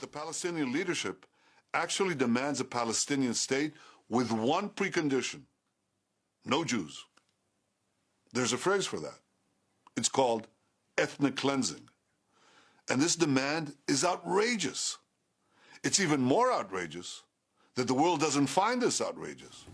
The Palestinian leadership actually demands a Palestinian state with one precondition no Jews. There's a phrase for that. It's called ethnic cleansing. And this demand is outrageous. It's even more outrageous that the world doesn't find this outrageous.